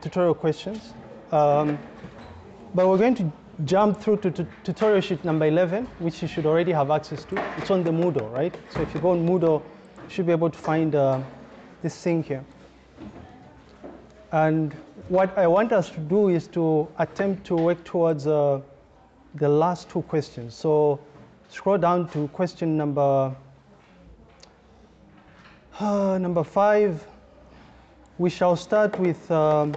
tutorial questions. Um, but we're going to jump through to, to tutorial sheet number 11, which you should already have access to. It's on the Moodle, right? So if you go on Moodle, you should be able to find uh, this thing here. And what I want us to do is to attempt to work towards uh, the last two questions. So scroll down to question number uh, number five. We shall start with um,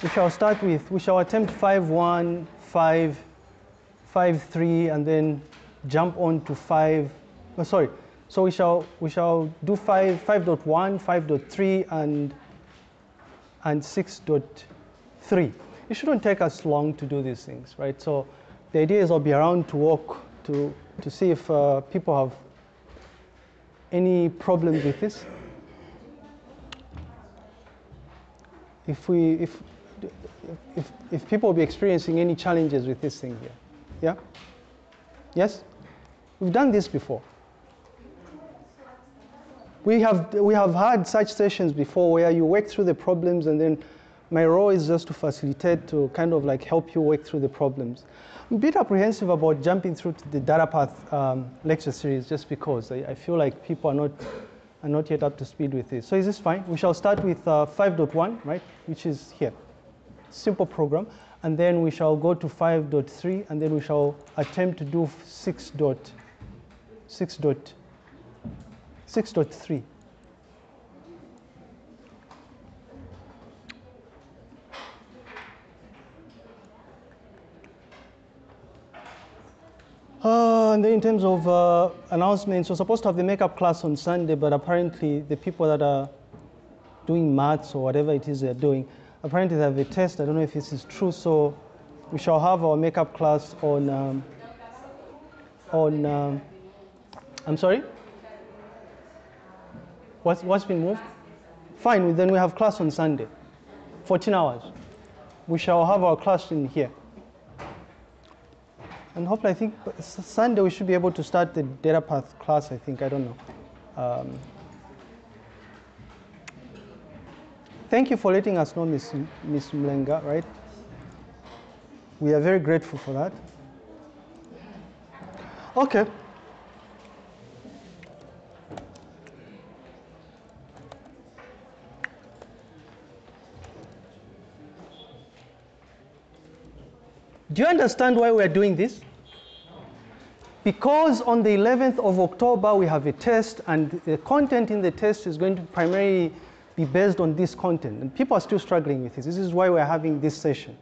we shall start with we shall attempt five one five five three and then jump on to five. Oh, sorry. So we shall we shall do five five dot one, five dot three, and and six dot three. It shouldn't take us long to do these things, right? So the idea is I'll be around to walk to to see if uh, people have any problems with this. If we if if if people will be experiencing any challenges with this thing here, yeah, yes, we've done this before. We have, we have had such sessions before where you work through the problems and then my role is just to facilitate, to kind of like help you work through the problems. I'm a bit apprehensive about jumping through to the data path um, lecture series just because I, I, feel like people are not, are not yet up to speed with this. So is this fine? We shall start with uh, 5.1, right, which is here. Simple program. And then we shall go to 5.3 and then we shall attempt to do 6.6. 6. 6.3. Uh, and then in terms of uh, announcements, we're supposed to have the makeup class on Sunday, but apparently the people that are doing maths or whatever it is they're doing, apparently they have a test. I don't know if this is true, so we shall have our makeup class on, um, on um, I'm sorry? What's, what's been moved? Fine, then we have class on Sunday, 14 hours. We shall have our class in here. And hopefully, I think Sunday we should be able to start the data path class, I think, I don't know. Um, thank you for letting us know, Miss, Miss Mlenga, right? We are very grateful for that. Okay. Do you understand why we're doing this? Because on the 11th of October, we have a test, and the content in the test is going to primarily be based on this content. And people are still struggling with this. This is why we're having this session.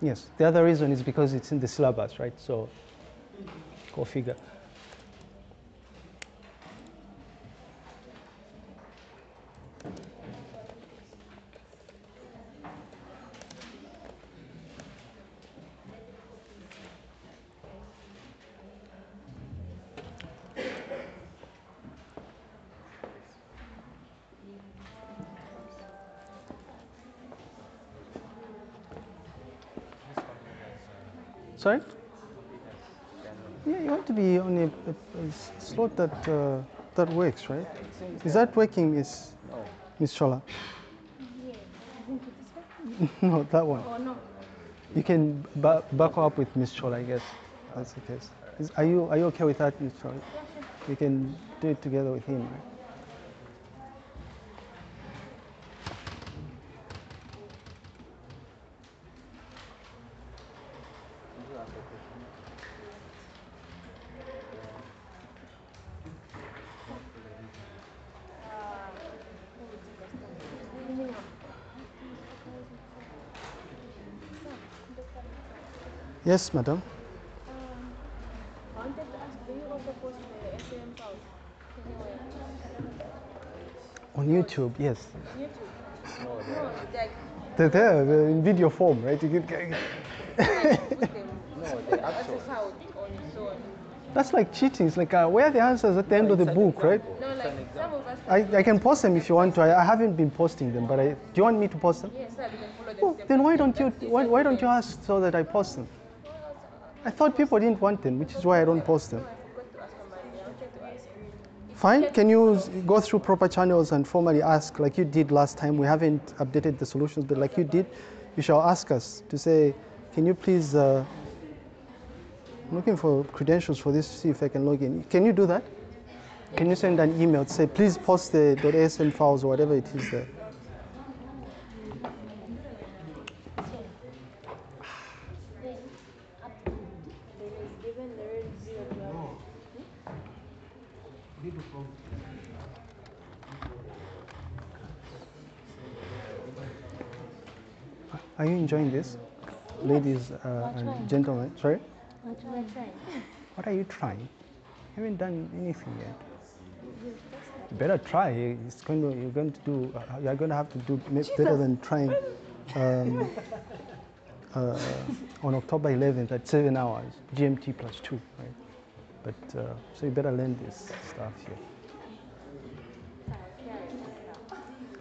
Yes, the other reason is because it's in the syllabus, right? So go figure. Sorry? Yeah, you want to be on a, a, a slot that uh, that works, right? Is that working, Miss Miss Chola? no, that one. Oh, no. You can ba back up with Miss Chola, I guess. That's the case. Is, are you are you okay with that, Miss Chola? You can do it together with him, right? Yes, madam. Um, I wanted to ask, do you also post the SAM madam. On YouTube, yes. YouTube? No, like, They're there, they're in video form, right? You can, No, the as actual. a sound on its own. that's like cheating. It's like uh, where are the answers at the end of the book, right? No, like some of us. I, I can post them if you want to. I, I haven't been posting them, but I, do you want me to post them? Yes, sir, we can follow the Well, then why don't you why, why don't you ask so that I post them? I thought people didn't want them, which is why I don't post them. Fine. Can you go through proper channels and formally ask, like you did last time? We haven't updated the solutions, but like you did, you shall ask us to say, can you please, uh, I'm looking for credentials for this to see if I can log in. Can you do that? Can you send an email to say, please post the .asm files or whatever it is there? Then it's given the red zero to have Are you enjoying this? Ladies uh, and gentlemen, sorry? What you are trying? What are you trying? You haven't done anything yet. You better try. It's going to, you're going to do. Uh, you're going to have to do better than trying um, uh, on October 11th at seven hours, GMT plus two, right? But uh, so you better learn this stuff here.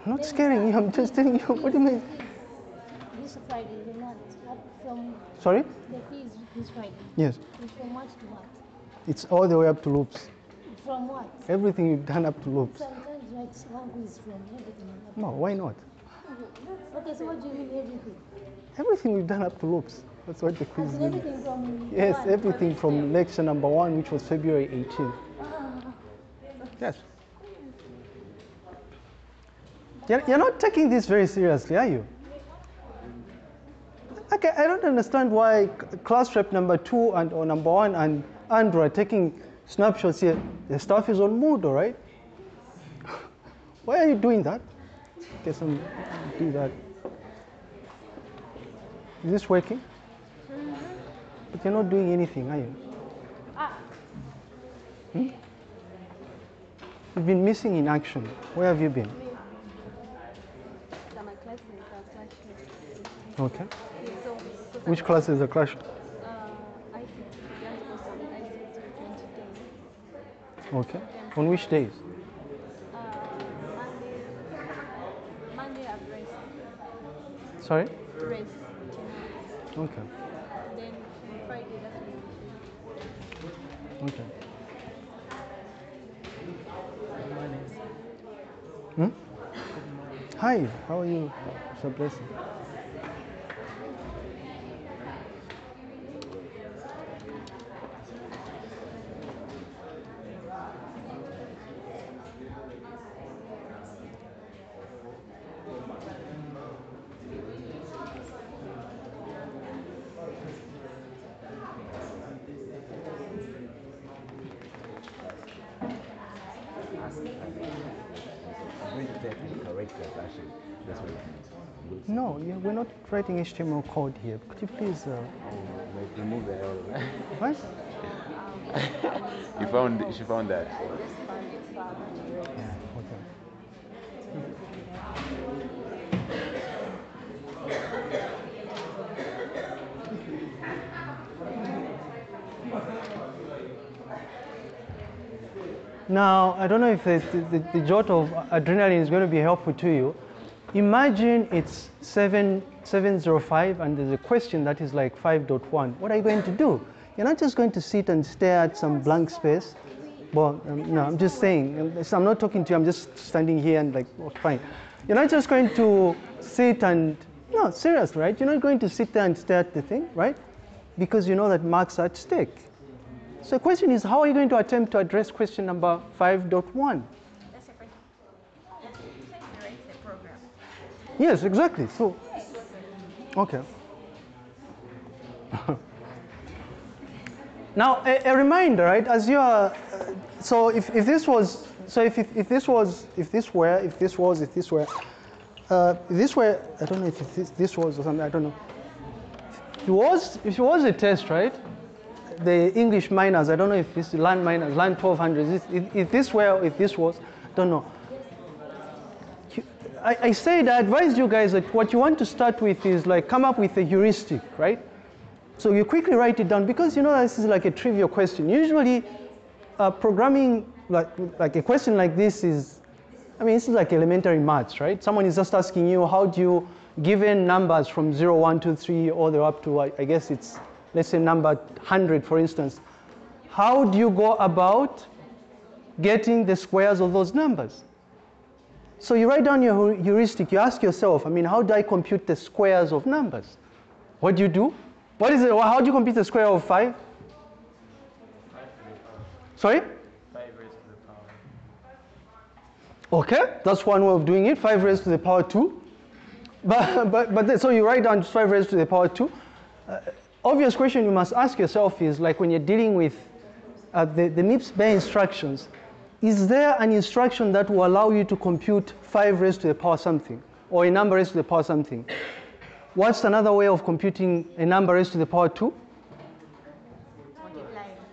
I'm not scaring you. I'm just telling you. What do you mean? This Friday, the month, up from Sorry? the fees this Friday. Yes. It's from what to what? It's all the way up to loops. From what? Everything you've done up to loops. Sometimes right one is from everything. No, why not? Okay, so what do you mean everything? Everything we've done up to loops. That's what the quiz is. everything from Yes, one. everything from lecture number one, which was February 18th. Uh-huh. Yes. You're, you're not taking this very seriously, are you? Okay, I don't understand why class rep number two and or number one and Andrew are taking snapshots here. The stuff is on Moodle, right? Why are you doing that? Get some, do that. Is this working? But you're not doing anything, are you? Ah. Hmm? You've been missing in action. Where have you been? So my classmates are classmates. Okay. So, so Which classes are crashed? uh, ICT, just go some ICT 20 days. Okay. On which days? Uh, Monday, Monday I've rest, Sorry? rest, Okay. Then Friday that's when we Okay. Hmm? Hi, how are you? It's a blessing. I'm going to type in correct version. That's what it means. Good. No, yeah, we're not writing HTML code here. Could you please, uh, Like remove the L. what? you found she found that. Yeah, okay. Now, I don't know if the, the, the jolt of adrenaline is going to be helpful to you. Imagine it's 7, 705 and there's a question that is like 5.1. What are you going to do? You're not just going to sit and stare at some blank space. Well, um, no, I'm just saying, um, I'm not talking to you, I'm just standing here and like, oh, fine. You're not just going to sit and, no, serious, right? You're not going to sit there and stare at the thing, right? Because you know that marks are at stake. So the question is, how are you going to attempt to address question number 5.1? That's a question. Generate the program. Yes, exactly. So, okay. now, a, a reminder, right? As you are, uh, so if, if this was, so if, if, if this was, if this were, if this was, if this were, uh, if this were, I don't know if this, this was or something, I don't know. It was, if it was a test, right? The English miners, I don't know if this land miners, land 1200, if, if, if this were, if this was, don't know. I, I said I advise you guys that what you want to start with is like come up with a heuristic, right? So you quickly write it down because you know this is like a trivial question. Usually, uh, programming like like a question like this is, I mean, this is like elementary maths, right? Someone is just asking you how do you given numbers from 0, 1, 2, 3, all the way up to I, I guess it's let's say number 100 for instance. How do you go about getting the squares of those numbers. So you write down your heuristic, you ask yourself, I mean, how do I compute the squares of numbers? What do you do? What is it? How do you compute the square of 5? Sorry? 5 raised to the power. Okay, that's one way of doing it, 5 raised to the power 2. But, but, but so you write down 5 raised to the power 2. Uh, obvious question you must ask yourself is like when you're dealing with uh, the, the MIPS bare instructions, is there an instruction that will allow you to compute 5 raised to the power something or a number raised to the power something? What's another way of computing a number raised to the power 2?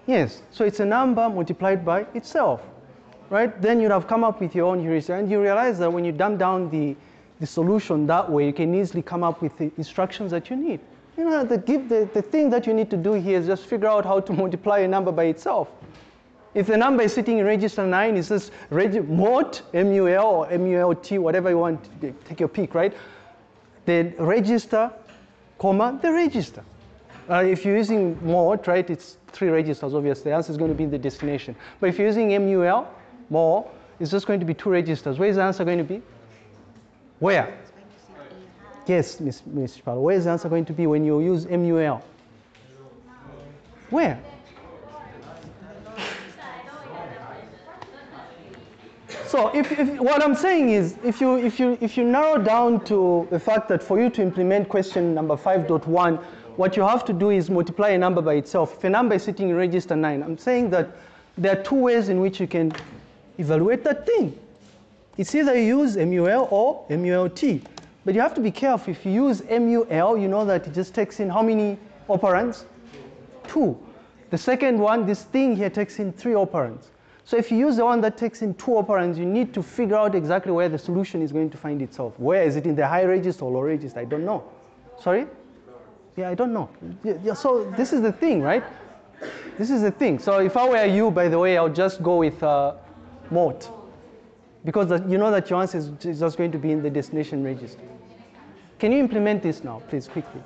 Yes, so it's a number multiplied by itself, right? Then you'd have come up with your own heuristic, and you realize that when you dumb down the, the solution that way, you can easily come up with the instructions that you need. You know, the, the, the thing that you need to do here is just figure out how to multiply a number by itself. If the number is sitting in register 9, it says reg- mult, MUL or MULT, whatever you want, take your pick, right? The register, comma, the register. Uh, if you're using mode, right, it's three registers, obviously. The answer is going to be the destination. But if you're using MUL, more, it's just going to be two registers. Where is the answer going to be? Where? Yes, Miss, Miss Chipalo. Where is the answer going to be when you use MUL? Where? So if, if, what I'm saying is, if you, if, you, if you narrow down to the fact that for you to implement question number 5.1, what you have to do is multiply a number by itself. If a number is sitting in register 9, I'm saying that there are two ways in which you can evaluate that thing. It's either you use MUL or MULT. But you have to be careful. If you use MUL, you know that it just takes in how many operands? Two. The second one, this thing here takes in three operands. So if you use the one that takes in two operands, you need to figure out exactly where the solution is going to find itself. Where is it in the high register or low register? I don't know. Sorry? Yeah, I don't know. Yeah, yeah, so this is the thing, right? This is the thing. So if I were you, by the way, I'll just go with uh, mode. Because the, you know that your answer is is just going to be in the destination register. Can you implement this now, please, quickly?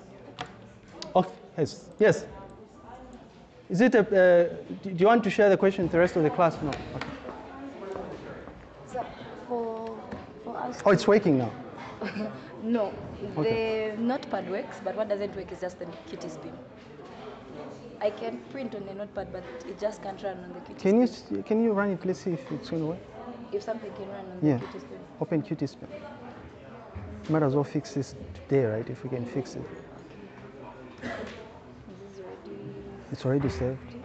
Oh, yes. Yes. Is it a, uh, do you want to share the question with the rest of the class? No. Okay. So for, for us Oh, it's working now. No, Okay. the notepad works, but what doesn't work is just the Qt Spim. I can print on the notepad, but it just can't run on the QT Can you, spin. can you run it? Let's see if it's going to work. If something can run on Yeah. the Qt Spim. Open Qt Spim. Might as well fix this today, right? If we can fix it. It's already saved.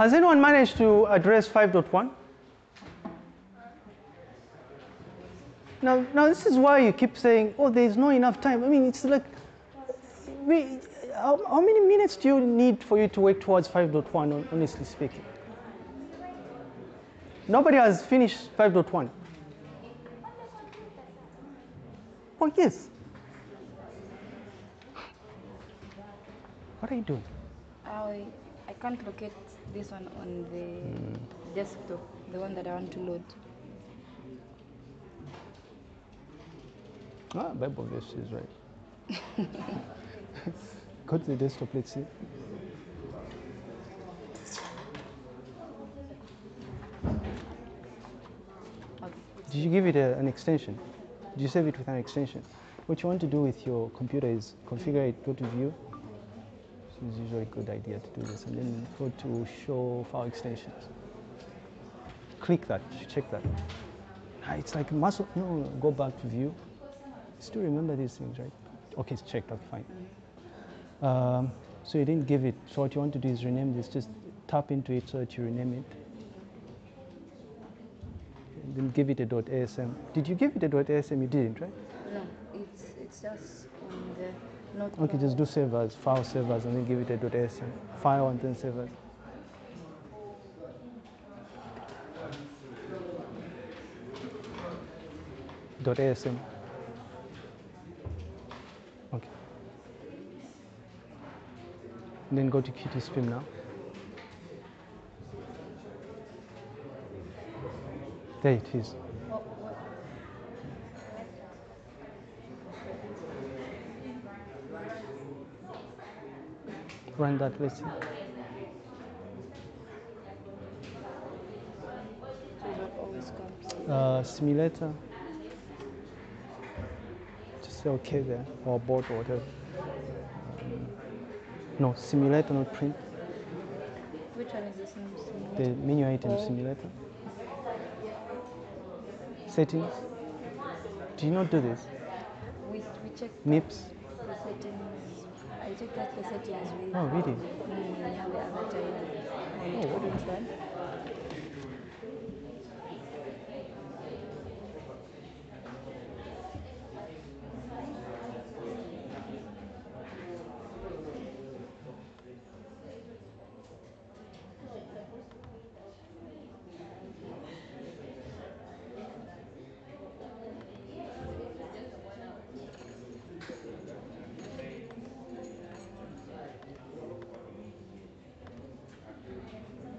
Has anyone managed to address 5.1? Now, now this is why you keep saying, oh, there is not enough time. I mean, it's like, we, how, how many minutes do you need for you to work towards 5.1, honestly speaking? Nobody has finished 5.1. Oh, yes. What are you doing? I, I can't locate this one on the desktop, the one that I want to load. Ah, Bible verse is right. Go to the desktop, let's see. Did you give it a, an extension? Did you save it with an extension? What you want to do with your computer is configure it, go to view. Is usually a good idea to do this, and then go to show file extensions. Click that, check that. Ah, it's like muscle. No, go back to view. Still remember these things, right? Okay, it's checked. Okay, fine. Um, so you didn't give it. So what you want to do is rename this. Just tap into it so that you rename it. then give it a ASM. Did you give it a ASM? You didn't, right? No, it's it's just on the not. Okay, just do save as, file save as, and then give it a dot ASM. File and then save. Dot ASM. Okay. Then go to Qt Spim now. There it is. Run that, let's see. so what always comes. uh, simulator. Just say okay there, or board or whatever. No, simulator, not print. Which one is this? name? The menu item Oh. simulator. Settings. Do you not do this? We, we check MIPS. the settings. I checked that the settings with Oh, really? mm, the other time. And it couldn't run.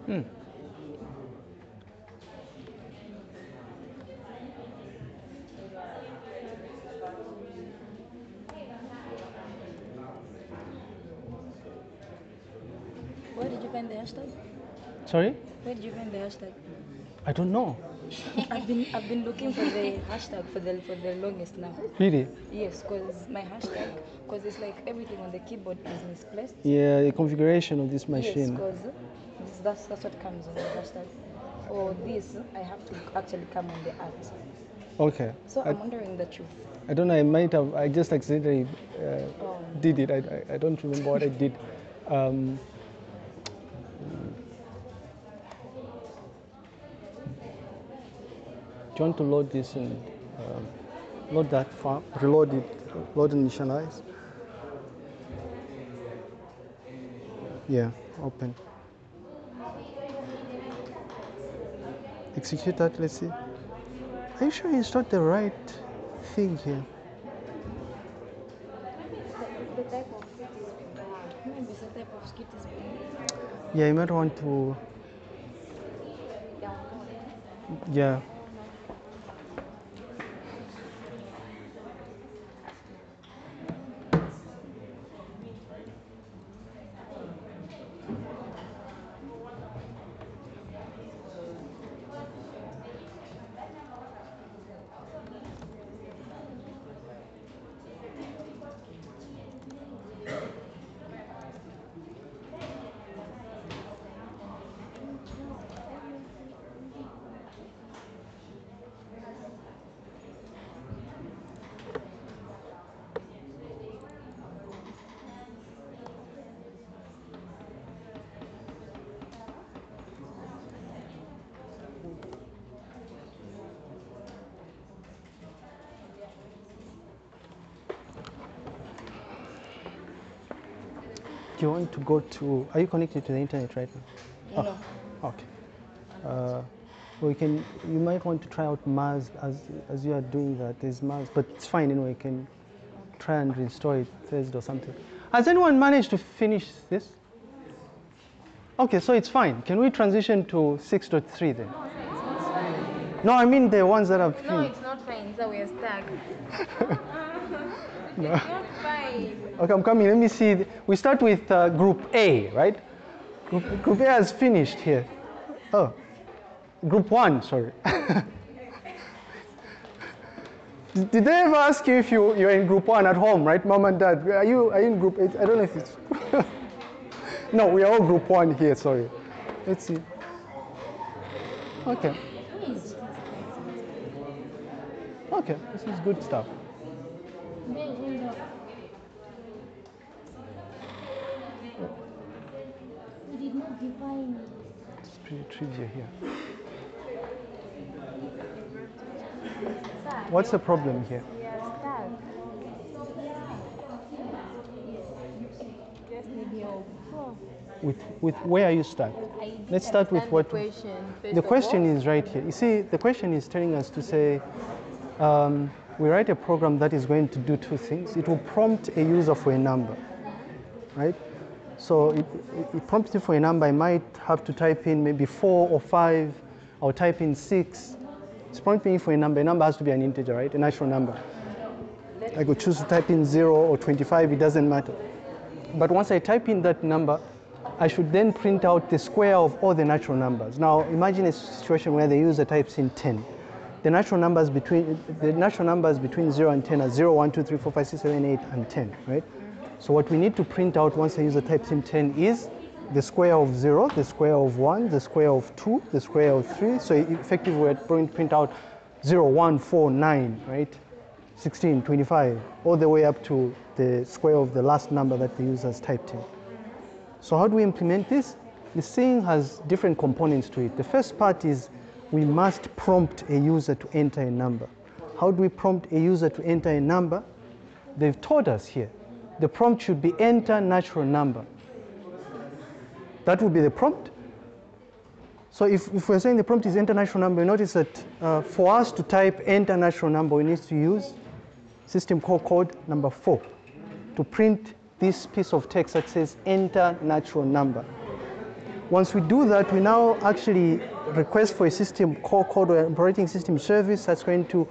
Hmm. Where did you find the hashtag? Sorry? Where did you find the hashtag? I don't know. I've been I've been looking for the hashtag for the for the longest now. Really? Yes, because my hashtag, because it's like everything on the keyboard is misplaced. Yeah, the configuration of this machine. Yes, because that's that's what comes on the hashtag. For this, I have to actually come on the art. Okay. So I, I'm wondering the truth. I don't know. I might have. I just accidentally uh, Oh. did it. I, I, I don't remember what I did. Um, want to load this and um, load that file? Reload it. Load and initialize. Yeah. Open. Execute that. Let's see. Are you sure you installed the right thing here? It's Yeah, you might want to. Yeah. You want to go to? Are you connected to the internet right now? no. Okay. Uh, we can. You might want to try out Mars as as you are doing that. There's Mars, but it's fine anyway. You can try and restore it Thursday or something. Has anyone managed to finish this? Okay, so it's fine. Can we transition to 6.3 then? No, I mean the ones that have No, it's not fine. So we're stuck. No. It's not fine. Okay, I'm coming. Let me see. We start with uh, Group A, right? Group, group A has finished here. Oh, Group One, sorry. did, did they ever ask you if you, you're in Group One at home, right, Mom and Dad? Are you, are you in Group Eight? I don't know if it's. no, we are all Group One here. Sorry. Let's see. Okay. Okay, this is good stuff. We did not define It's pretty trivia here. What's the problem here? With, with where are you stuck? Let's start with what- The question, The question is right here. You see, the question is telling us to say, um, we write a program that is going to do two things. It will prompt a user for a number, right? So it, it- it prompts you for a number. I might have to type in maybe four or five. I'll type in six. It's prompting me for a number. A number has to be an integer, right? A natural number. I could choose to type in zero or 25. It doesn't matter. But once I type in that number, I should then print out the square of all the natural numbers. Now imagine a situation where the user types in 10. The natural numbers between the natural numbers between 0 and 10 are 0, 1, 2, 3, 4, 5, 6, 7, 8, and 10, right? So what we need to print out once the user types in 10 is the square of 0, the square of 1, the square of 2, the square of 3. So effectively we're going to print out 0, 1, 4, 9, right? 16, 25, all the way up to the square of the last number that the user has typed in. So how do we implement this? This thing has different components to it. The first part is we must prompt a user to enter a number. How do we prompt a user to enter a number? They've told us here. The prompt should be enter natural number. That would be the prompt. So if, if we're saying the prompt is enter natural number, you notice that uh, for us to type enter natural number, we need to use system call code number four to print this piece of text that says enter natural number. Once we do that, we now actually request for a system call code or operating system service that's going to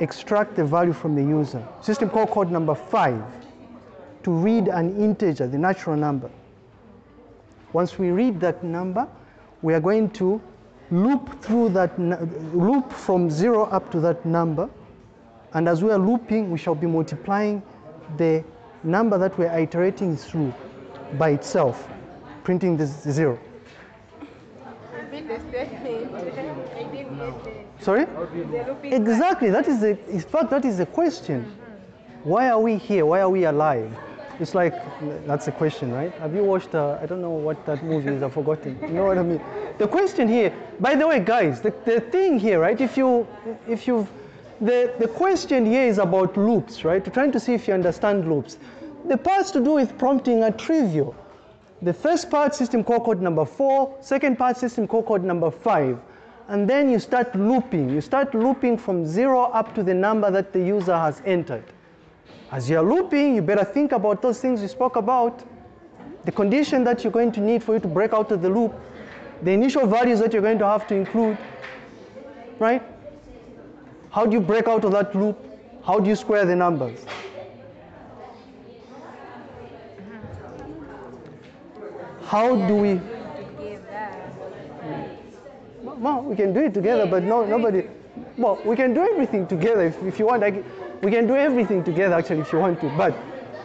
extract the value from the user. System call code number five to read an integer, the natural number. Once we read that number, we are going to loop through that, loop from zero up to that number. And as we are looping, we shall be multiplying the number that we're iterating through by itself, printing this zero. Sorry? Exactly. That is the. In fact, that is the question. Why are we here? Why are we alive? It's like that's the question, right? Have you watched? Uh, I don't know what that movie is. I've forgotten. You know what I mean? The question here. By the way, guys, the, the thing here, right? If you, if you, the the question here is about loops, right? We're trying to see if you understand loops. The parts to do with prompting are trivial. The first part, system call code number four. Second part, system call code number five. And then you start looping. You start looping from zero up to the number that the user has entered. As you're looping, you better think about those things we spoke about. The condition that you're going to need for you to break out of the loop, the initial values that you're going to have to include, right? How do you break out of that loop? How do you square the numbers? How do we? Well, we can do it together, but no, nobody. Well, we can do everything together if, if you want. I, we can do everything together actually if you want to. But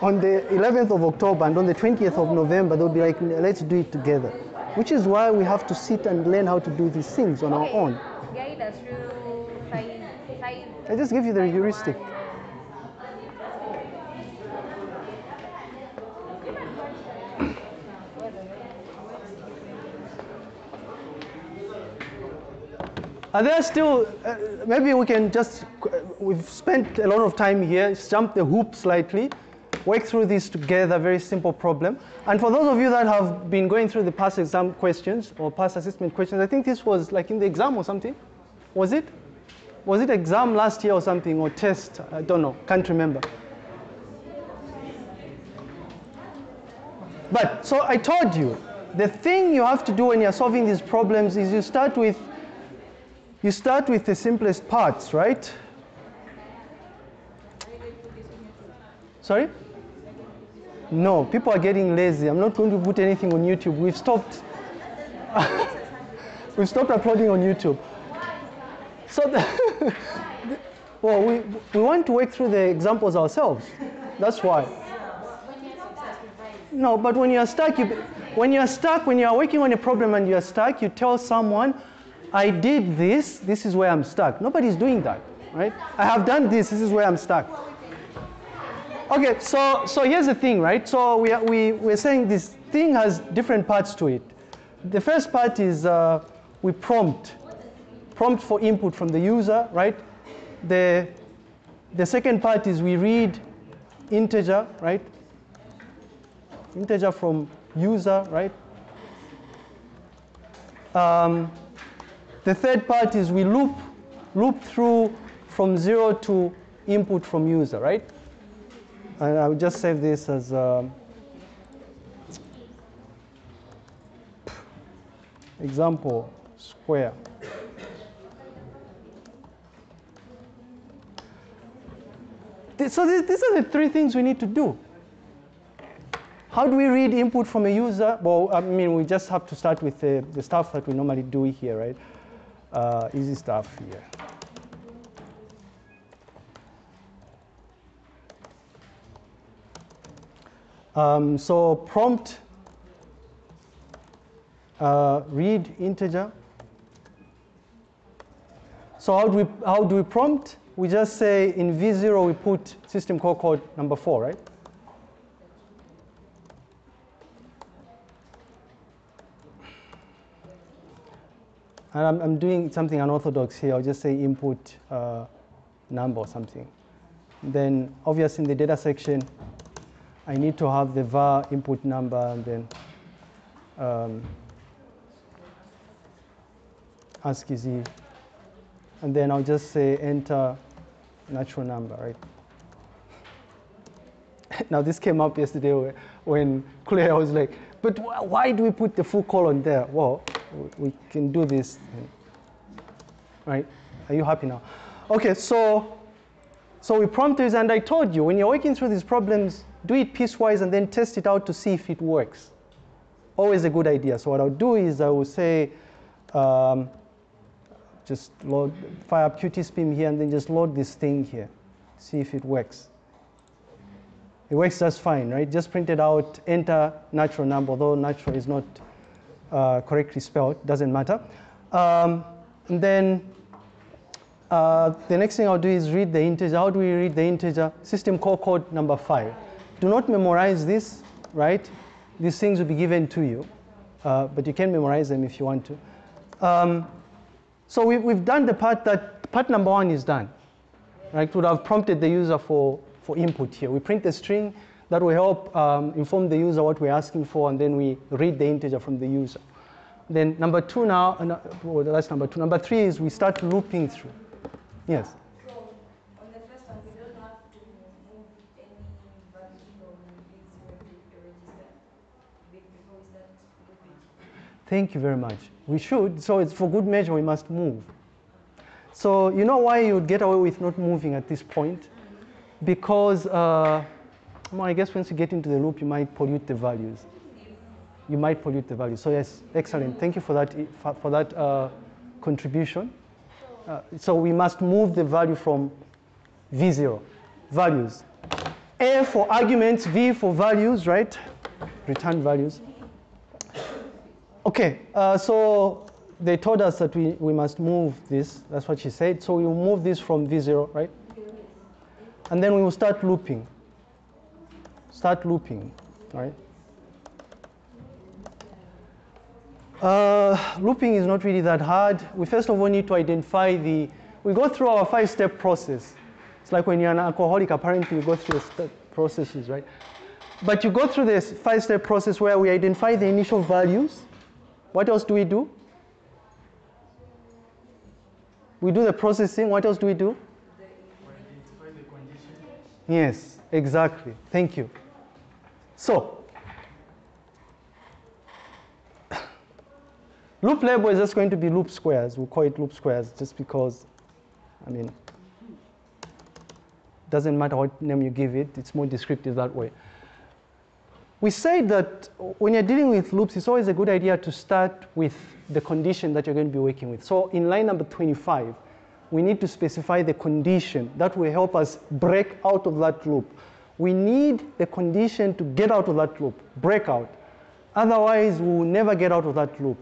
on the 11th of October and on the 20th of November, they'll be like, let's do it together. Which is why we have to sit and learn how to do these things on our own. Guide us through five, five. I just give you the heuristic. Are there still, uh, maybe we can just, we've spent a lot of time here, jump the hoop slightly, work through this together, very simple problem. And for those of you that have been going through the past exam questions or past assessment questions, I think this was like in the exam or something. Was it? Was it exam last year or something, or test? I don't know, can't remember. But, so I told you, the thing you have to do when you're solving these problems is you start with, you start with the simplest parts, right? Sorry? No, people are getting lazy. I'm not going to put anything on YouTube. We've stopped. We've stopped uploading on YouTube. So, the well, we, we want to work through the examples ourselves. That's why. No, but when you're stuck, you, when you're stuck, when you're working on a problem and you're stuck, you tell someone, I did this, this is where I'm stuck. Nobody's doing that, right? I have done this, this is where I'm stuck. Okay, so, so here's the thing, right? So we, we, we're saying this thing has different parts to it. The first part is uh, we prompt, prompt for input from the user, right? the, the second part is we read integer, right? Integer from user, right? Um, the third part is we loop, loop through from zero to input from user, right? And I will just save this as um, example square. So th- these are the three things we need to do. How do we read input from a user? Well, I mean, we just have to start with the, the stuff that we normally do here, right? Uh, easy stuff here. Um, so prompt uh, read integer. So how do we how do we prompt? We just say in v0 we put system call code number four, right? And I'm, I'm doing something unorthodox here. I'll just say input uh, number or something. Then obviously in the data section, I need to have the var input number and then um, ASCII. And then I'll just say enter natural number, right? now this came up yesterday when Claire was like, but wh- why do we put the full colon there? Well, we can do this, right? Are you happy now? Okay, so so we prompt this, and I told you when you're working through these problems, do it piecewise and then test it out to see if it works. Always a good idea. So what I'll do is I will say, um, just load, fire up QtSpim here and then just load this thing here, see if it works. It works just fine, right? Just print it out, enter natural number, although natural is not uh, correctly spelled, doesn't matter. Um, and then uh, the next thing I'll do is read the integer. How do we read the integer? System call code number five. Do not memorize this, right? These things will be given to you, uh, but you can memorize them if you want to. Um, so we, we've done the part that, part number one is done, right? Would have prompted the user for, for input here. We print the string that will help um, inform the user what we're asking for, and then we read the integer from the user. Then number two now, uh, well, that's number two. Number three is we start looping through. Yes. So on the first one, we don't have to move any value from v0 to register before we start looping. Thank you very much. We should. So it's for good measure, we must move. So you know why you would get away with not moving at this point? Because, uh, well, I guess once you get into the loop, you might pollute the values. You might pollute the values. So yes, excellent. Thank you for that, for, that uh, contribution. Uh, so we must move the value from V0, values. A for arguments, V for values, right? Return values. Okay, uh, so they told us that we, we must move this. That's what she said. So we will move this from V0, right? And then we will start looping. Start looping, right? Uh, looping is not really that hard. We first of all need to identify the, we go through our five-step process. It's like when you're an alcoholic, apparently you go through the processes, right? But you go through this five-step process where we identify the initial values. What else do we do? We do the processing. What else do we do? Yes, exactly. Thank you. So, loop label is just going to be loop squares. We'll call it loop squares just because, I mean, doesn't matter what name you give it, it's more descriptive that way. We say that when you're dealing with loops, it's always a good idea to start with the condition that you're going to be working with. So in line number 25, we need to specify the condition that will help us break out of that loop. We need the condition to get out of that loop, break out. Otherwise, we will never get out of that loop.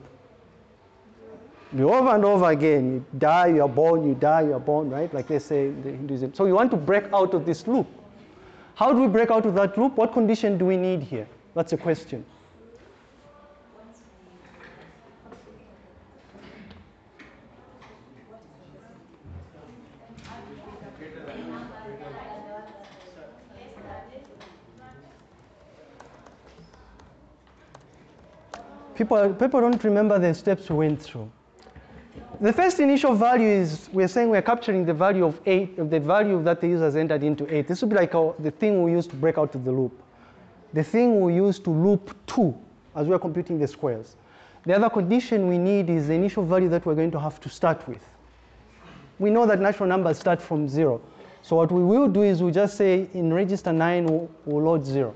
You over and over again, you die, you're born, you die, you're born, right? Like they say in the Hinduism. So we want to break out of this loop. How do we break out of that loop? What condition do we need here? That's a question. People, people don't remember the steps we went through. The first initial value is we're saying we're capturing the value of 8, of the value that the user has entered into 8. This would be like the thing we use to break out of the loop. The thing we use to loop 2 as we're computing the squares. The other condition we need is the initial value that we're going to have to start with. We know that natural numbers start from 0. So what we will do is we just say in register 9 we'll, we'll load 0.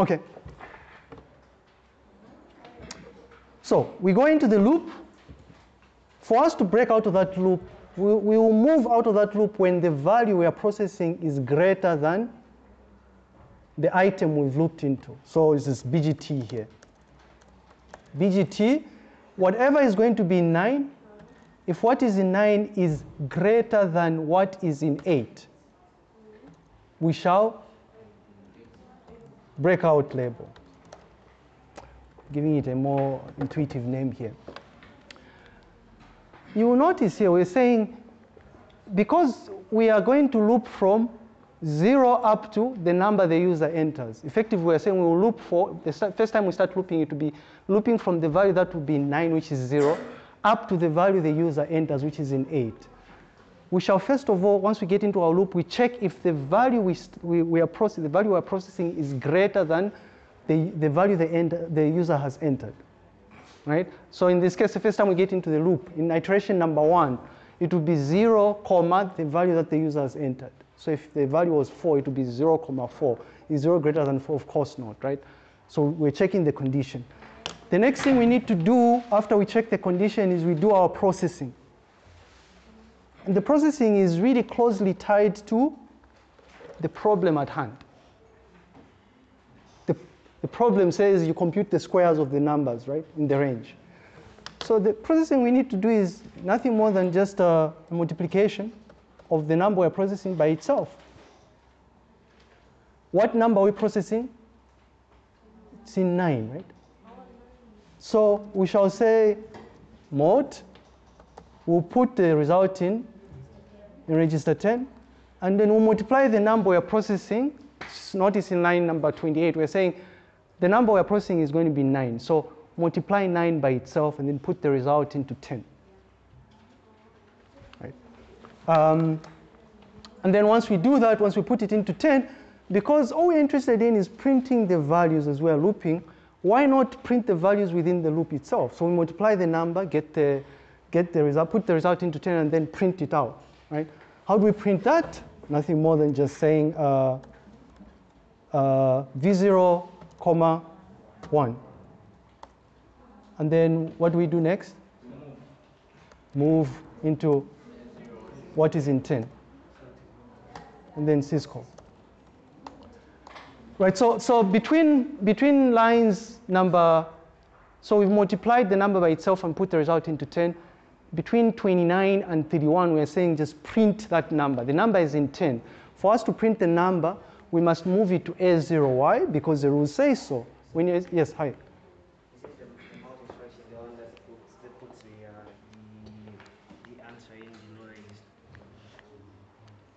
Okay. So we go into the loop. For us to break out of that loop, we, we will move out of that loop when the value we are processing is greater than the item we've looped into. So this is BGT here. BGT, whatever is going to be in 9, if what is in 9 is greater than what is in 8, we shall breakout label. Giving it a more intuitive name here. You will notice here we're saying because we are going to loop from 0 up to the number the user enters. Effectively, we're saying we will loop for, the first time we start looping, it will be looping from the value that will be 9, which is 0, up to the value the user enters, which is in 8. We shall first of all, once we get into our loop, we check if the value we, we, we are processing, the value we are processing is greater than the, the value the, end, the user has entered, right? So in this case, the first time we get into the loop, in iteration number one, it would be 0, comma, the value that the user has entered. So if the value was 4, it would be 0, comma 4. Is 0 greater than 4? Of course not, right? So we're checking the condition. The next thing we need to do after we check the condition is we do our processing. The processing is really closely tied to the problem at hand. The, the problem says you compute the squares of the numbers, right, in the range. So the processing we need to do is nothing more than just a multiplication of the number we're processing by itself. What number are we processing? It's in 9, right? So we shall say mod, we'll put the result in, in register 10, and then we'll multiply the number we're processing. Notice in line number 28, we're saying the number we're processing is going to be 9. So multiply 9 by itself and then put the result into 10. Right? Um, and then once we do that, once we put it into 10, because all we're interested in is printing the values as we're looping, why not print the values within the loop itself? So we multiply the number, get the, get the result, put the result into 10, and then print it out, right? How do we print that? Nothing more than just saying uh, uh, v0, comma 1. And then what do we do next? Move into what is in 10. And then syscall. Right, so, so between, between lines number, so we've multiplied the number by itself and put the result into 10. Between 29 and 31, we're saying just print that number. The number is in 10. For us to print the number, we must move it to A0. Why? Because the rules say so. When you, yes, hi.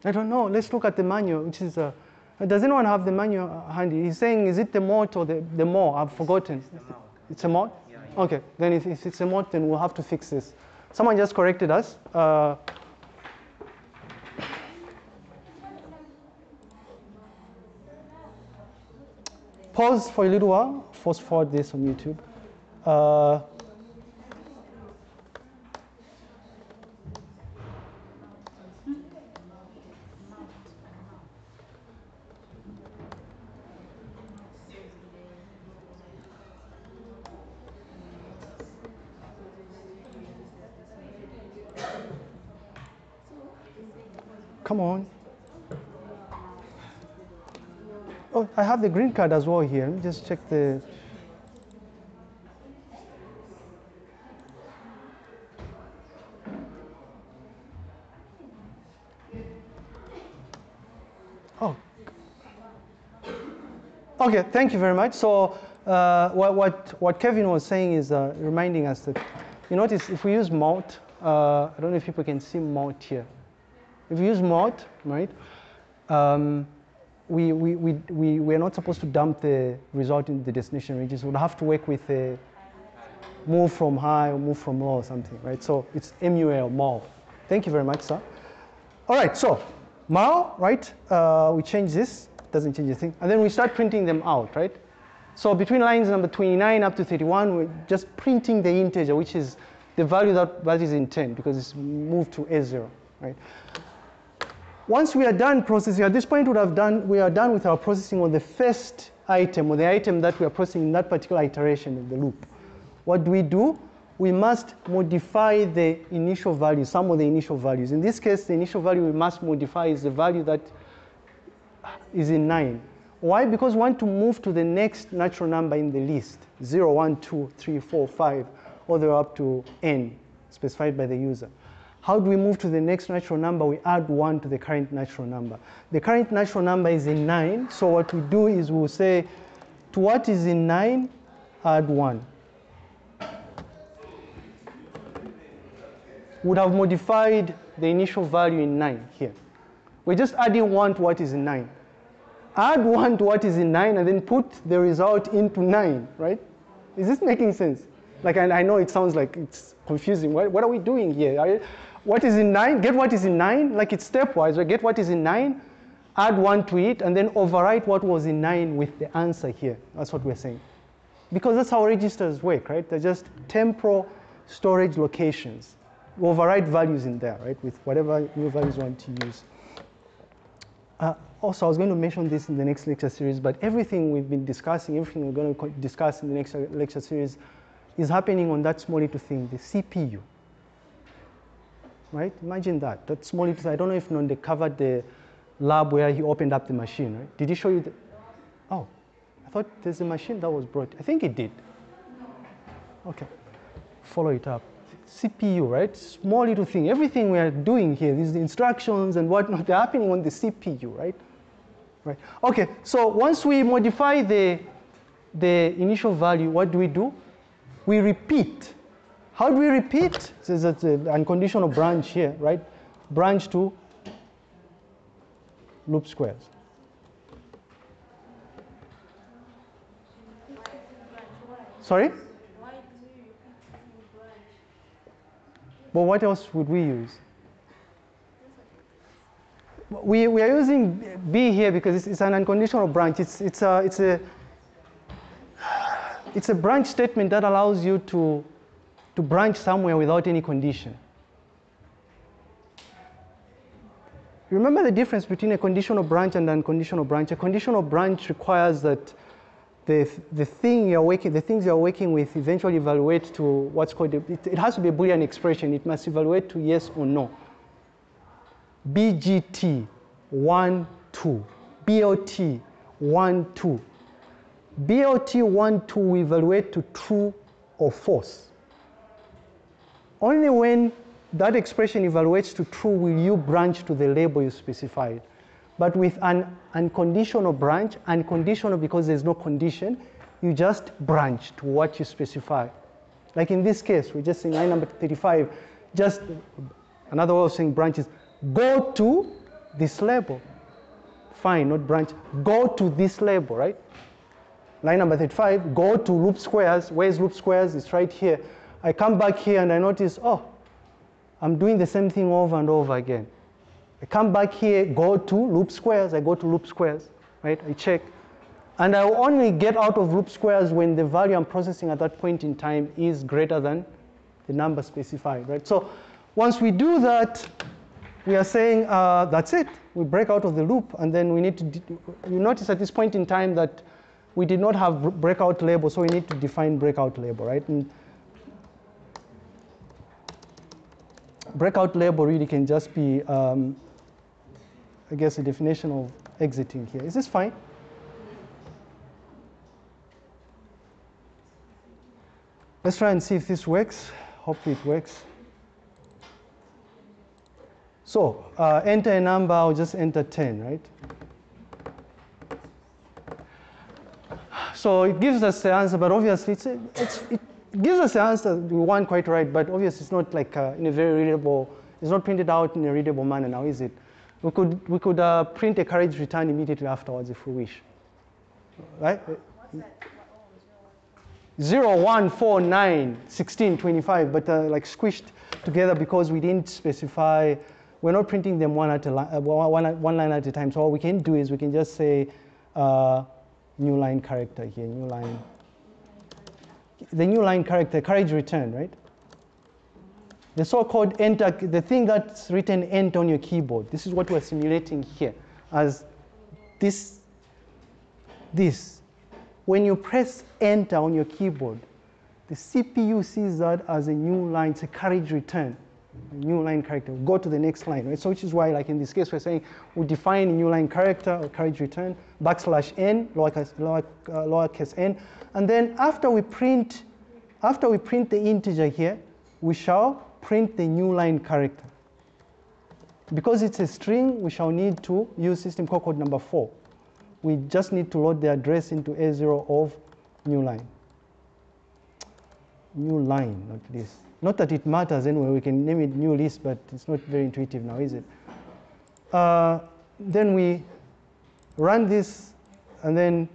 I don't know. Let's look at the manual, which is, uh, does anyone have the manual handy? He's saying, is it the mot or the, the more? I've forgotten. It's a mot? Yeah, yeah. Okay, then if, if it's a mot, then we'll have to fix this. Someone just corrected us. Uh, pause for a little while. Fast forward this on YouTube. Uh, Come on. Oh, I have the green card as well here. Let me just check the. Oh. Okay, thank you very much. So uh, what, what, what Kevin was saying is uh, reminding us that, you notice if we use mult, uh, I don't know if people can see mult here. If you use mod, right, um, we, we, we, we, we're not supposed to dump the result in the destination register. We'll have to work with a move from high or move from low or something, right? So it's MUL, MUL. Thank you very much, sir. All right, so MUL, right? Uh, we change this, doesn't change a thing. And then we start printing them out, right? So between lines number 29 up to 31, we're just printing the integer, which is the value that, that is in 10 because it's moved to A0, right? Once we are done processing, at this point we have done, we are done with our processing on the first item or the item that we are processing in that particular iteration of the loop. What do we do? We must modify the initial value, some of the initial values. In this case, the initial value we must modify is the value that is in 9. Why? Because we want to move to the next natural number in the list, 0, 1, 2, 3, 4, 5, all the way up to n, specified by the user. How do we move to the next natural number? We add 1 to the current natural number. The current natural number is in 9, so what we do is we'll say, to what is in 9, add 1. Would have modified the initial value in 9 here. We're just adding 1 to what is in 9 add 1 to what is in 9 and then put the result into 9, right? Is this making sense? Like, I, I know it sounds like it's confusing. What, what are we doing here? Are, what is in 9? Get what is in 9, like it's stepwise, right? Get what is in 9, add 1 to it, and then overwrite what was in 9 with the answer here. That's what we're saying. Because that's how registers work, right? They're just temporal storage locations. We overwrite values in there, right, with whatever new values you want to use. Uh, also, I was going to mention this in the next lecture series, but everything we've been discussing, everything we're going to discuss in the next lecture series is happening on that small little thing, the CPU. Right? Imagine that. That small little I don't know if Nonde covered the lab where he opened up the machine, right? Did he show you the, oh, I thought there's a machine that was brought. I think it did. Okay, follow it up. CPU, right? Small little thing. Everything we are doing here, these instructions and whatnot, they're happening on the CPU, right? Right. Okay, so once we modify the, the initial value, what do we do? We repeat. How do we repeat? There's an unconditional branch here, right? Branch to loop squares. Sorry? But what else would we use? We, we are using B here because it's, it's an unconditional branch. It's, it's, a, it's, a, it's a branch statement that allows you to, to branch somewhere without any condition. Remember the difference between a conditional branch and an unconditional branch. A conditional branch requires that the, the thing you're working, the things you're working with eventually evaluate to what's called, a, it, it has to be a Boolean expression. It must evaluate to yes or no. BGT, 1, 2. BOT, 1, 2. BOT 1, 2 we evaluate to true or false. Only when that expression evaluates to true will you branch to the label you specified. But with an unconditional branch, unconditional because there's no condition, you just branch to what you specify. Like in this case, we're just saying line number 35, just another way of saying branch is go to this label. Fine, not branch, go to this label, right? Line number 35, go to loop squares. Where's loop squares? It's right here. I come back here and I notice, oh, I'm doing the same thing over and over again. I come back here, go to loop squares, I go to loop squares, right? I check. And I will only get out of loop squares when the value I'm processing at that point in time is greater than the number specified, right? So once we do that, we are saying uh, that's it. We break out of the loop, and then we need to, you notice at this point in time that we did not have breakout label, so we need to define breakout label, right? And breakout label really can just be um, I guess, a definition of exiting here. Is this fine? Let's try and see if this works. Hopefully it works. So uh, enter a number, I'll just enter 10, right? So it gives us the answer, but obviously it's, it's, it gives us the answer we want quite right, but obviously it's not like uh, in a very readable, it's not printed out in a readable manner now, is it? We could, we could uh, print a carriage return immediately afterwards if we wish. Right? 0, 1, 4, 9, 16, 25, but uh, like squished together because we didn't specify, we're not printing them one, at a li- uh, one, one line at a time. So all we can do is we can just say uh, new line character here, new line. The new line character, carriage return, right? The so-called enter, the thing that's written enter on your keyboard. This is what we're simulating here as this, this. When you press enter on your keyboard, the CPU sees that as a new line, it's a carriage return, new line character. Go to the next line, right? So which is why, like in this case, we're saying we define a new line character or carriage return, backslash n, lowercase, lower, uh, lowercase n, and then after we print, after we print the integer here, we shall print the new line character. Because it's a string, we shall need to use system call code number four. We just need to load the address into A0 of new line. New line, not this. Not that it matters anyway, we can name it new list, but it's not very intuitive now, is it? Uh, then we run this, and then,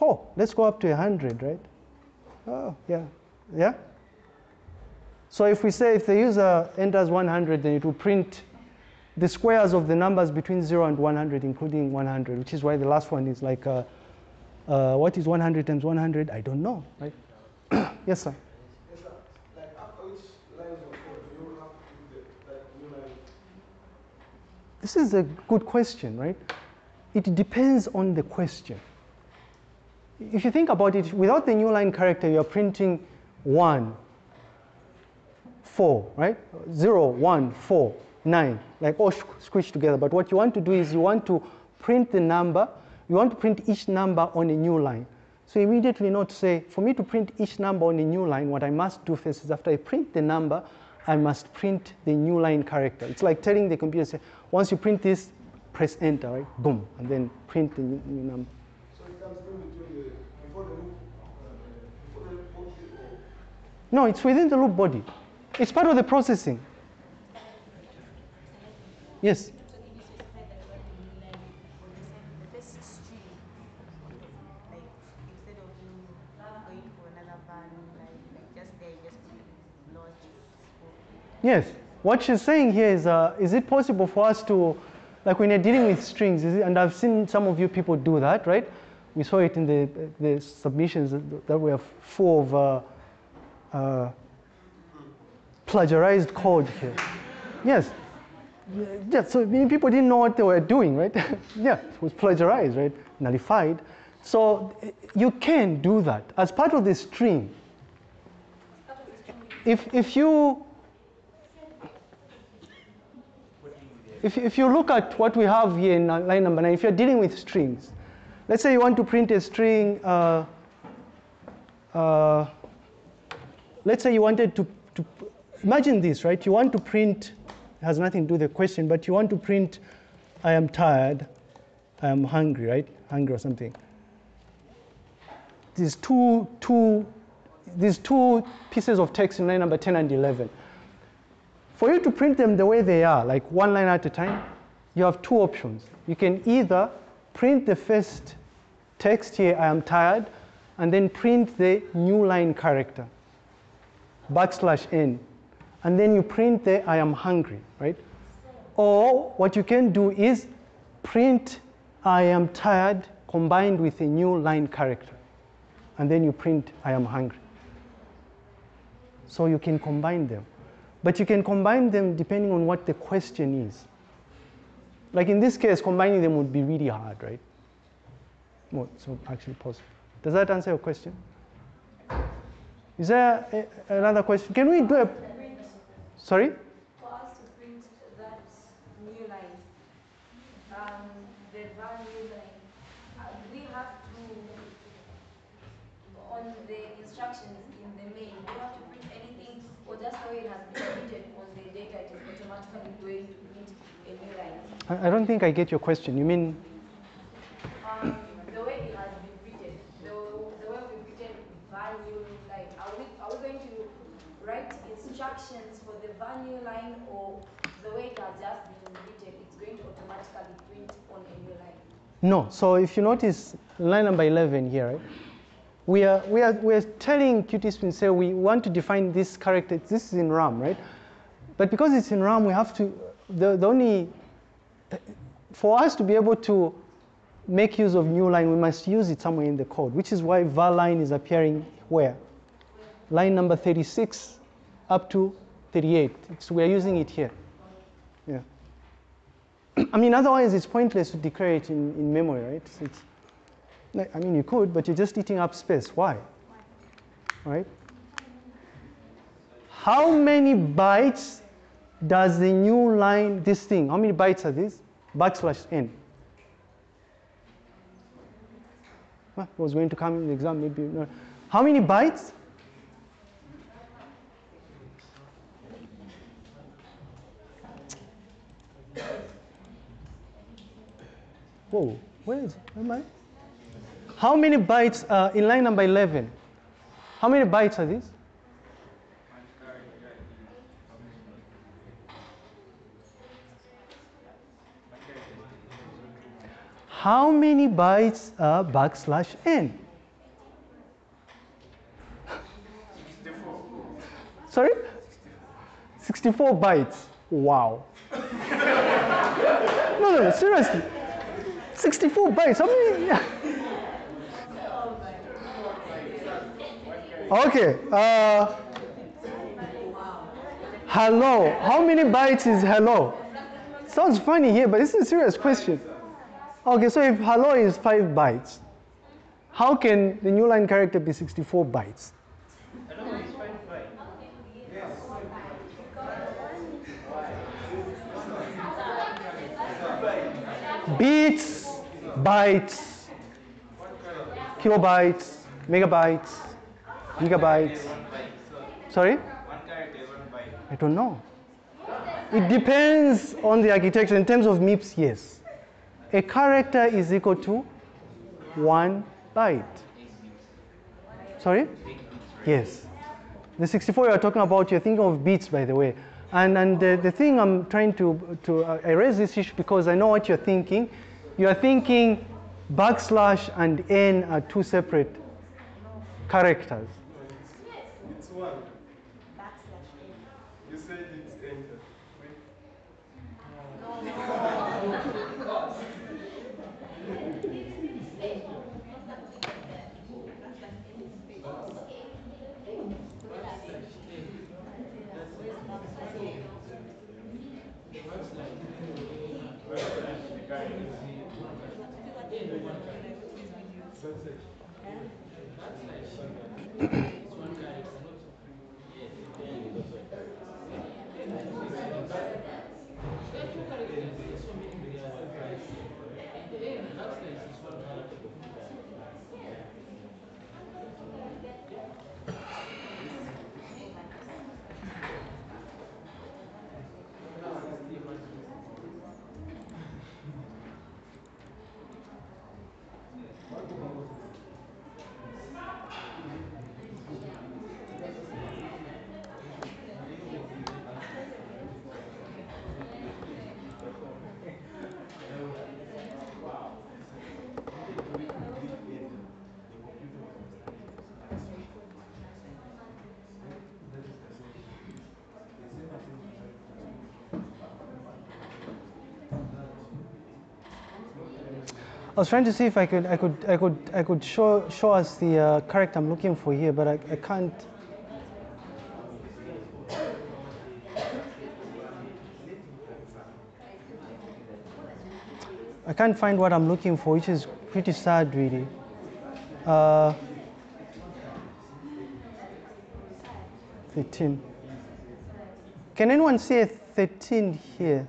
oh, let's go up to 100, right? Oh, yeah, yeah? So if we say if the user enters 100, then it will print the squares of the numbers between 0 and 100, including 100, which is why the last one is like, uh, uh, what is 100 times 100? I don't know, right? yes, sir. Yes, sir. Like after which lines of code do you have to do the like new line? This is a good question, right? It depends on the question. If you think about it, without the new line character, you're printing 1, 4, right? 0, 1, 4, 9, like all squished together. But what you want to do is you want to print the number, you want to print each number on a new line. So immediately not say, for me to print each number on a new line, what I must do first is after I print the number, I must print the new line character. It's like telling the computer, say, once you print this, press enter, right? Boom, and then print the new, new number. So it comes the before the loop, uh, before the loop body or No, it's within the loop body. It's part of the processing. Yes. So did you specify that you want the new line for the same, the first string? Like instead of you going for another value, like, like just there, you just put lowercase for Yes. What she's saying here is, uh, is it possible for us to, like when you're dealing with strings, it, and I've seen some of you people do that, right? We saw it in the, the submissions that, that were full of uh, uh, plagiarized code here. Yes. Yeah, so many people didn't know what they were doing, right? yeah, it was plagiarized, right? Nullified. So uh, you can do that as part of the string. If, if you if, if you look at what we have here in line number nine, if you're dealing with strings, let's say you want to print a string, uh, uh, let's say you wanted to, to, imagine this, right? You want to print, has nothing to do with the question, but you want to print, I am tired, I am hungry, right? Hungry or something. These two, two, these two pieces of text in line number 10 and 11. For you to print them the way they are, like one line at a time, you have two options. You can either print the first text here, I am tired, and then print the new line character, backslash n, and then you print the I am hungry, right? Or what you can do is print I am tired combined with a new line character, and then you print I am hungry. So you can combine them. But you can combine them depending on what the question is. Like in this case, combining them would be really hard, right? Well, so actually possible. Does that answer your question? Is there a, another question? Can we do a, sorry? For us to print that new line, um, the value uh, we have to, on the instructions in the main, we have to print anything, or just it has been printed on the data, it is automatically going to print a new line. I, I don't think I get your question. You mean, Um, the way it has been written, the, the way we written value line, are we, are we going to write instructions for the value line or the way it has just been written, it's going to automatically print on a new line? No. So if you notice line number 11 here, right? We are, we are, we are telling QtSpim, say we want to define this character, this is in RAM, right? But because it's in RAM, we have to, the, the only, for us to be able to make use of new line, we must use it somewhere in the code, which is why var line is appearing where? Line number 36 up to 38. It's, we are using it here. Yeah. I mean, otherwise it's pointless to declare it in, in memory, right? It's, I mean, you could, but you're just eating up space. Why? Right? How many bytes does the new line, this thing, how many bytes are these? Backslash n. Well, it was going to come in the exam, maybe. No. How many bytes? Whoa, where is, where am I? How many bytes are in line number 11? How many bytes are these? How many bytes are backslash n? Sorry? 64 bytes. Wow. no, no, no, seriously. 64 bytes. How many? Okay. Uh, hello. How many bytes is hello? Sounds funny here, but this is a serious question. Okay, so if hello is 5 bytes, how can the new line character be 64 bytes? Bits, bytes, kilobytes, megabytes, gigabytes. Sorry? I don't know. It depends on the architecture. In terms of MIPS, yes. A character is equal to one byte. Sorry? Yes. The 64 you're talking about, you're thinking of bits, by the way. And, and the, the thing I'm trying to, to uh, I raise this issue because I know what you're thinking. You're thinking backslash and n are two separate characters. Translation I was trying to see if I could, I could, I could, I could show, show us the uh, character I'm looking for here, but I, I can't. I can't find what I'm looking for, which is pretty sad, really. Uh, 13. Can anyone see a 13 here?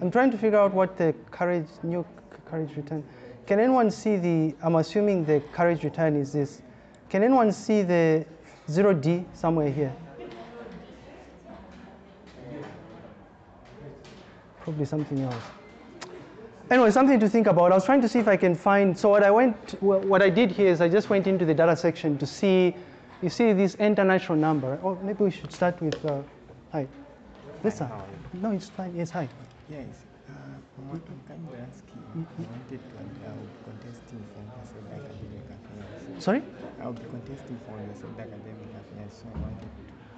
I'm trying to figure out what the carriage, new carriage return. Can anyone see the, I'm assuming the carriage return is this. Can anyone see the 0D somewhere here? Probably something else. Anyway, something to think about. I was trying to see if I can find, so what I went, what I did here is I just went into the data section to see, you see this international number. Or maybe we should start with, uh, hi. This one. No, it's fine, it's high. Yes. Uh, Can you ask you? I wanted to, I'll be contesting for Masad Academic Affairs. Sorry? I'll be contesting for Masad Academic Affairs, so I wanted to.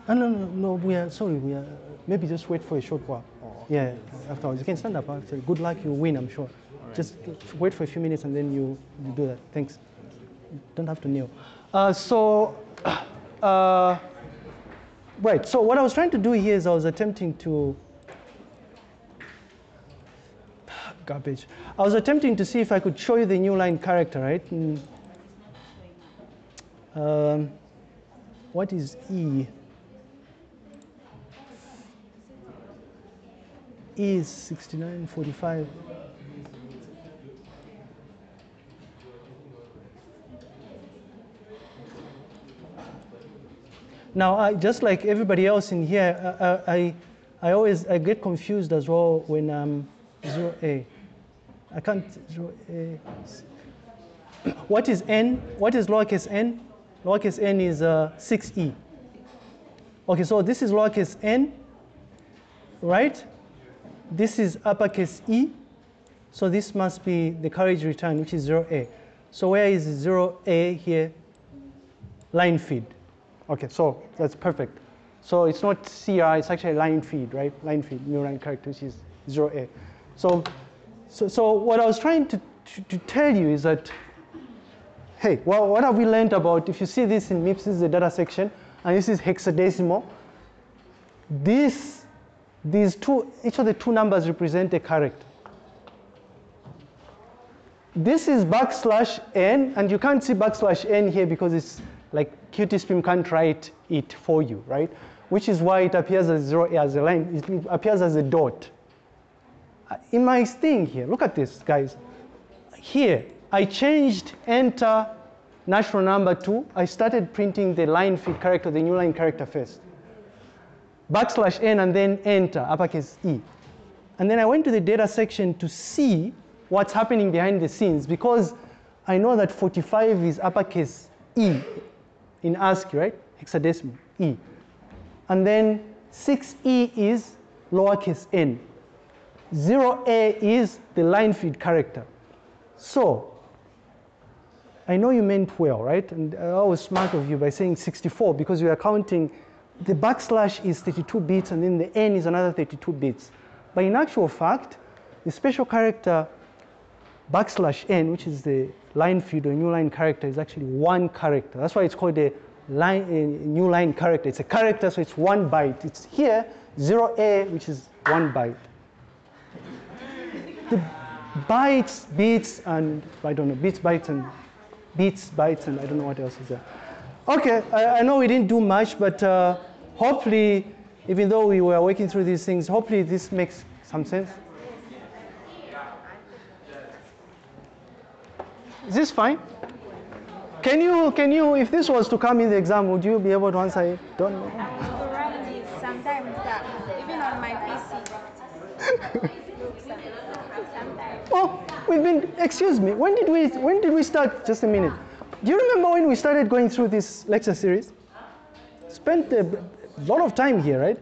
Ah, no, no, no, we are, sorry, we are, maybe just wait for a short while. Oh, Yeah, afterwards. You can stand up after. Good luck, you win, I'm sure. Just wait for a few minutes and then you, you do that. Thanks. Don't have to kneel. Uh, so, uh, right, so what I was trying to do here is I was attempting to, garbage. I was attempting to see if I could show you the new line character, right? Mm. Um, what is E? E is 6945. Now, I, just like everybody else in here, uh, I, I always I get confused as well when I'm 0A. I can't, 0A. What is N? What is lowercase n? Lowercase n is uh, 6E. Okay, so this is lowercase n, right? This is uppercase E. So this must be the carriage return, which is 0A. So where is 0A here? Line feed. Okay, so that's perfect. So it's not CR, it's actually line feed, right? Line feed, line character, which is 0A. So, so, so what I was trying to, to, to tell you is that, hey, well, what have we learned about, if you see this in MIPS, this is the data section, and this is hexadecimal. This, these two, each of the two numbers represent a character. This is backslash n, and you can't see backslash n here because it's like QtSpim can't write it for you, right? Which is why it appears as zero as a line, it appears as a dot. In my thing here, look at this, guys. Here, I changed enter natural number two. I started printing the line feed character, the new line character first. Backslash n and then enter, uppercase E. And then I went to the data section to see what's happening behind the scenes because I know that 45 is uppercase E in ASCII, right? Hexadecimal, E. And then 6E is lowercase n. 0A is the line feed character. So, I know you meant well, right? And I was smart of you by saying 64 because you are counting the backslash is 32 bits and then the n is another 32 bits. But in actual fact, the special character backslash n, which is the line feed or new line character, is actually one character. That's why it's called a line, a new line character. It's a character, so it's one byte. It's here, 0a, which is one byte. The bytes, bits, and I don't know, bits, bytes, and bits, bytes, and I don't know what else is there. Okay, I, I know we didn't do much, but uh, hopefully, even though we were working through these things, hopefully this makes some sense. Is this fine? Can you, can you, if this was to come in the exam, would you be able to answer it? Don't know. run this sometimes even on my PC. Oh, we've been, excuse me, when did we, when did we start? Just a minute. Do you remember when we started going through this lecture series? Spent a lot of time here, right?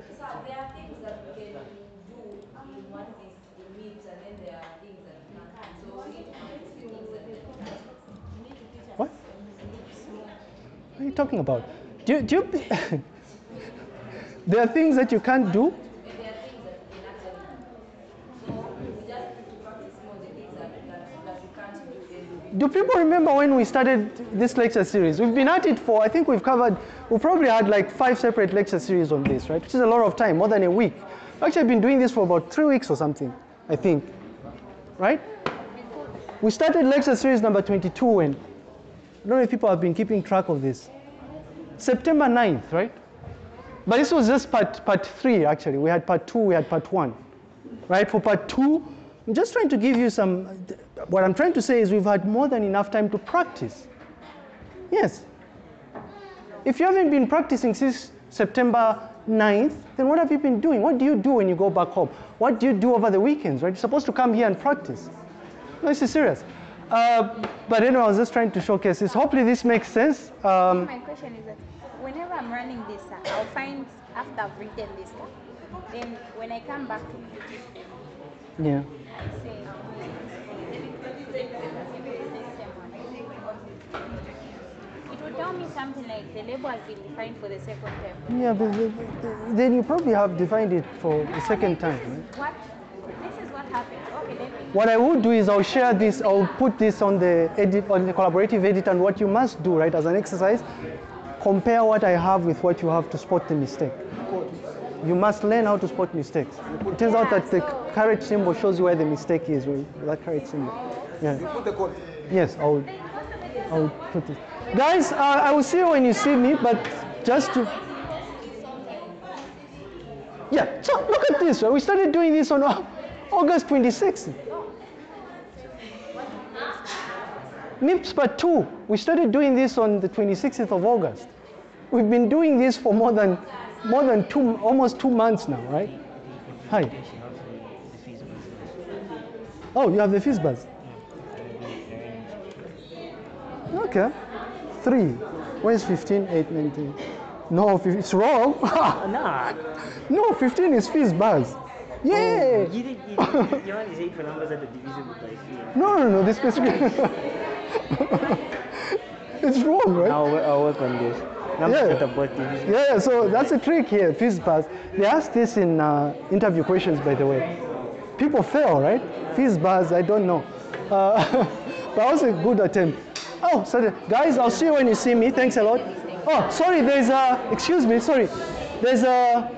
What? What are you talking about? Do do you, there are things that you can't do? And there are things that we can actually do. So we just need to practice more the things that, that, that we can't do. People remember when we started this lecture series? We've been at it for, I think we've covered, we probably had like five separate lecture series on this, right? Which is a lot of time, more than a week. Actually, I've been doing this for about three weeks or something, I think. Right? We started lecture series number 22 when, I don't know if people have been keeping track of this. September 9th, right? But this was just part, part three, actually. We had part two, we had part one. Right? For part two, I'm just trying to give you some, what I'm trying to say is we've had more than enough time to practice. Yes. If you haven't been practicing since September 9th, then what have you been doing? What do you do when you go back home? What do you do over the weekends, right? You're supposed to come here and practice. No, this is serious. Uh, but anyway, I was just trying to showcase this. Hopefully this makes sense. Um, My question is that whenever I'm running this, uh, I'll find after I've written this, then when I come back to QT, yeah. I. It would tell me something like the label has been defined for the second time. Yeah, but, then you probably have defined it for the second time. Right? What? This is what happened. Okay, let me. What I would do is I'll share this, I'll put this on the edit, on the collaborative edit, and what you must do, right, as an exercise, compare what I have with what you have to spot the mistake. You must learn how to spot mistakes. It turns out that the caret symbol shows you where the mistake is, that caret symbol. Yeah. Put the code. Yes, I will. I will put it. Guys, uh, I will see you when you see me, but just to. Yeah. So look at this. Right? We started doing this on August 26th. MIPS part two. We started doing this on the 26th of August. We've been doing this for more than more than two, almost two months now, right? Hi. Oh, you have the fizz buzz. Okay. Three. Where's 15, 8, 19? No, it's wrong. Nah. no, 15 is fizz buzz. Oh, yeah. You did, you, did, you want to say for numbers that are divisible by three. No, no, no, the specific. it's wrong, right? I'll, I'll work on this. Yeah. that are both divisible. Yeah, so that's a trick here, fizz buzz. They ask this in uh, interview questions, by the way. People fail, right? Fizz buzz, I don't know. Uh, but that was a good attempt. Oh, sorry. Guys, I'll see you when you see me. Thanks a lot. Oh, sorry, there's a, excuse me, sorry. There's a,